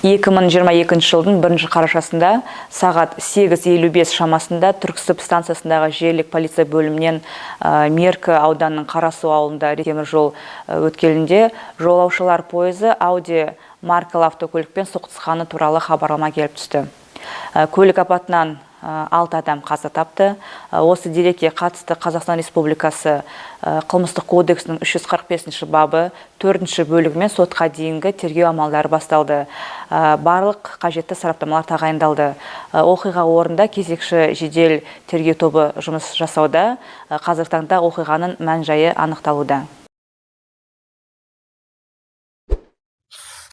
2022 жылдың бірінші қарашасында сағат 8.55 шамасында Түрксіб станциясындағы жерлік полиция бөлімінен Меркі ауданының Қарасу ауылында темір жол өткелінде жолаушылар пойызы Ауди маркалы автокөлікпен соқтығысқаны туралы хабарлама келіп түсті. Көлік апатынан алты адам қаза тапты. Осы дерекке қатысты қазақстан республикасы қылмыстық кодексінің 345 бабы төртінші бөлігімен сотқа дейінгі тергеу амалдары басталды. Барлық қажетті сараптамалар тағайындалды. Оқиға орнында кезекші жедел тергеу тобы жұмыс жасауда. Қазіргі таңда оқиғаның мән жайы анықталуда.